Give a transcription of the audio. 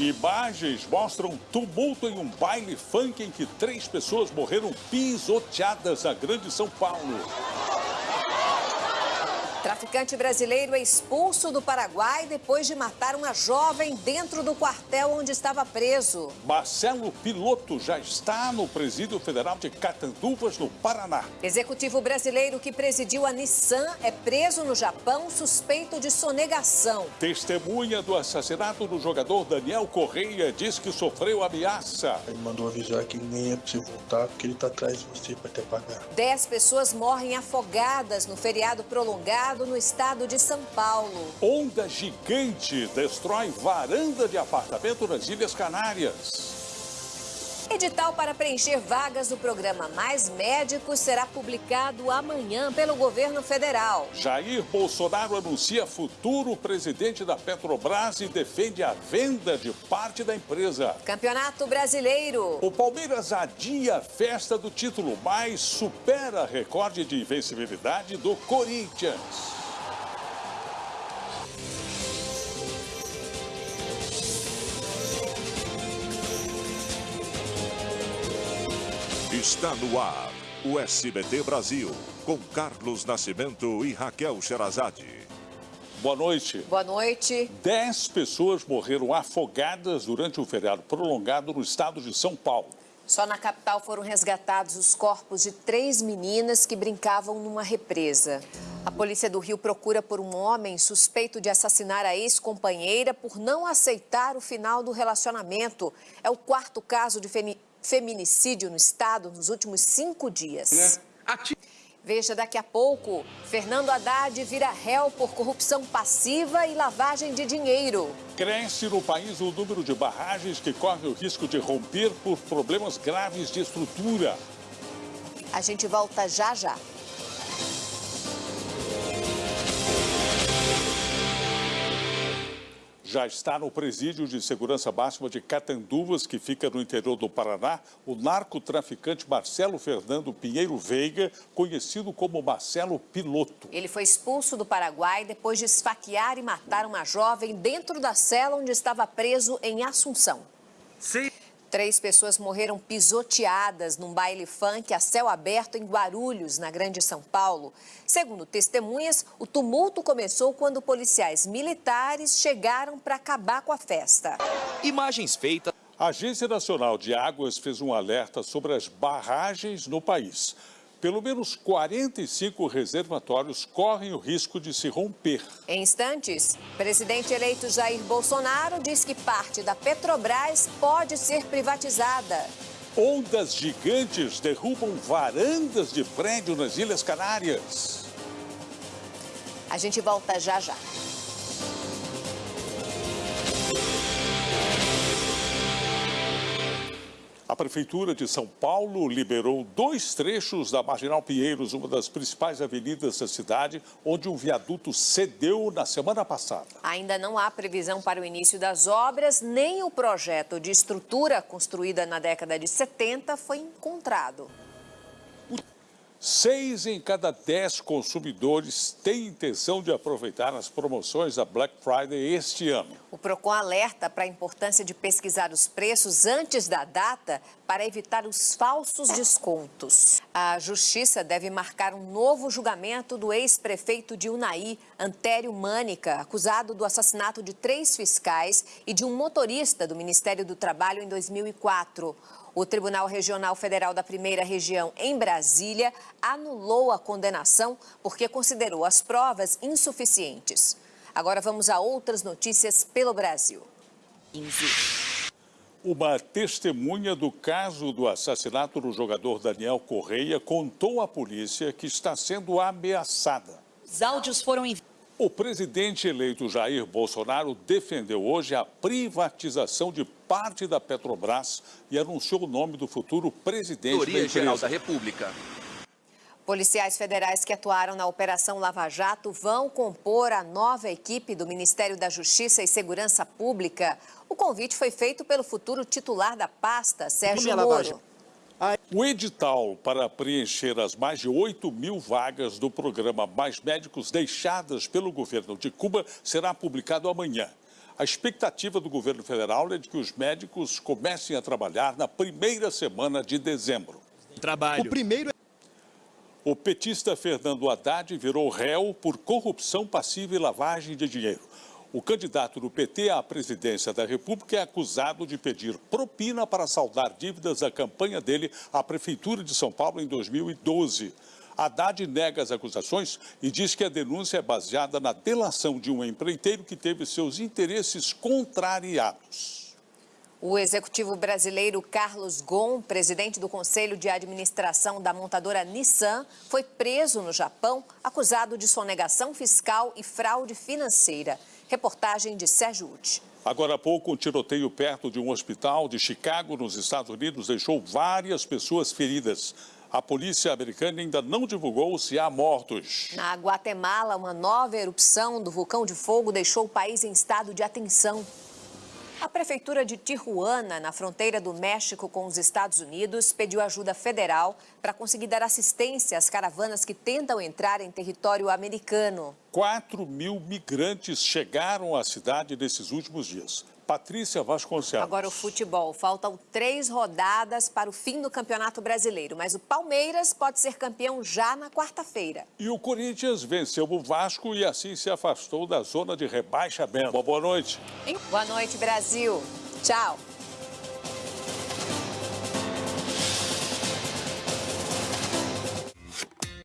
Imagens mostram tumulto em um baile funk em que três pessoas morreram pisoteadas na Grande São Paulo. Traficante brasileiro é expulso do Paraguai depois de matar uma jovem dentro do quartel onde estava preso. Marcelo Piloto já está no Presídio Federal de Catanduvas, no Paraná. Executivo brasileiro que presidiu a Nissan é preso no Japão suspeito de sonegação. Testemunha do assassinato do jogador Daniel Correia diz que sofreu ameaça. Ele mandou avisar que nem é pra você voltar, porque ele tá atrás de você para te pagar. Dez pessoas morrem afogadas no feriado prolongado no estado de São Paulo. Onda gigante destrói varanda de apartamento nas Ilhas Canárias. Edital para preencher vagas do programa Mais Médicos será publicado amanhã pelo governo federal. Jair Bolsonaro anuncia futuro presidente da Petrobras e defende a venda de parte da empresa. Campeonato Brasileiro. O Palmeiras adia a festa do título, mas supera recorde de invencibilidade do Corinthians. Está no ar o SBT Brasil, com Carlos Nascimento e Raquel Sherazade. Boa noite. Boa noite. Dez pessoas morreram afogadas durante um feriado prolongado no estado de São Paulo. Só na capital foram resgatados os corpos de três meninas que brincavam numa represa. A polícia do Rio procura por um homem suspeito de assassinar a ex-companheira por não aceitar o final do relacionamento. É o quarto caso de feminicídio no estado nos últimos cinco dias. Veja daqui a pouco, Fernando Haddad vira réu por corrupção passiva e lavagem de dinheiro. Cresce no país o número de barragens que correm o risco de romper por problemas graves de estrutura. A gente volta já já. Já está no presídio de segurança máxima de Catanduvas, que fica no interior do Paraná, o narcotraficante Marcelo Fernando Pinheiro Veiga, conhecido como Marcelo Piloto. Ele foi expulso do Paraguai depois de esfaquear e matar uma jovem dentro da cela onde estava preso em Assunção. Sim. Três pessoas morreram pisoteadas num baile funk a céu aberto em Guarulhos, na Grande São Paulo. Segundo testemunhas, o tumulto começou quando policiais militares chegaram para acabar com a festa. Imagens feitas. A Agência Nacional de Águas fez um alerta sobre as barragens no país. Pelo menos 45 reservatórios correm o risco de se romper. Em instantes, presidente eleito Jair Bolsonaro diz que parte da Petrobras pode ser privatizada. Ondas gigantes derrubam varandas de prédio nas Ilhas Canárias. A gente volta já já. A Prefeitura de São Paulo liberou dois trechos da Marginal Pinheiros, uma das principais avenidas da cidade, onde um viaduto cedeu na semana passada. Ainda não há previsão para o início das obras, nem o projeto de estrutura construída na década de 70 foi encontrado. Seis em cada dez consumidores têm intenção de aproveitar as promoções da Black Friday este ano. O PROCON alerta para a importância de pesquisar os preços antes da data para evitar os falsos descontos. A Justiça deve marcar um novo julgamento do ex-prefeito de Unai, Antério Mânica, acusado do assassinato de três fiscais e de um motorista do Ministério do Trabalho em 2004. O Tribunal Regional Federal da Primeira Região, em Brasília, anulou a condenação porque considerou as provas insuficientes. Agora vamos a outras notícias pelo Brasil. 15. Uma testemunha do caso do assassinato do jogador Daniel Correia contou à polícia que está sendo ameaçada. Os áudios foram enviados. O presidente eleito Jair Bolsonaro defendeu hoje a privatização de parte da Petrobras e anunciou o nome do futuro presidente da Geral da República. Policiais federais que atuaram na Operação Lava Jato vão compor a nova equipe do Ministério da Justiça e Segurança Pública. O convite foi feito pelo futuro titular da pasta, Sérgio Moro. O edital para preencher as mais de 8 mil vagas do programa Mais Médicos deixadas pelo governo de Cuba será publicado amanhã. A expectativa do governo federal é de que os médicos comecem a trabalhar na primeira semana de dezembro. Trabalho. O primeiro o petista Fernando Haddad virou réu por corrupção passiva e lavagem de dinheiro. O candidato do PT à presidência da República é acusado de pedir propina para saldar dívidas da campanha dele à Prefeitura de São Paulo em 2012. Haddad nega as acusações e diz que a denúncia é baseada na delação de um empreiteiro que teve seus interesses contrariados. O executivo brasileiro Carlos Ghosn, presidente do Conselho de Administração da montadora Nissan, foi preso no Japão, acusado de sonegação fiscal e fraude financeira. Reportagem de Sérgio Uti. Agora há pouco, um tiroteio perto de um hospital de Chicago, nos Estados Unidos, deixou várias pessoas feridas. A polícia americana ainda não divulgou se há mortos. Na Guatemala, uma nova erupção do vulcão de fogo deixou o país em estado de atenção. A Prefeitura de Tijuana, na fronteira do México com os Estados Unidos, pediu ajuda federal para conseguir dar assistência às caravanas que tentam entrar em território americano. 4 mil migrantes chegaram à cidade nesses últimos dias. Patrícia Vasconcelos. Agora o futebol. Faltam três rodadas para o fim do Campeonato Brasileiro, mas o Palmeiras pode ser campeão já na quarta-feira. E o Corinthians venceu o Vasco e assim se afastou da zona de rebaixamento. Boa noite. Boa noite, Brasil. Tchau.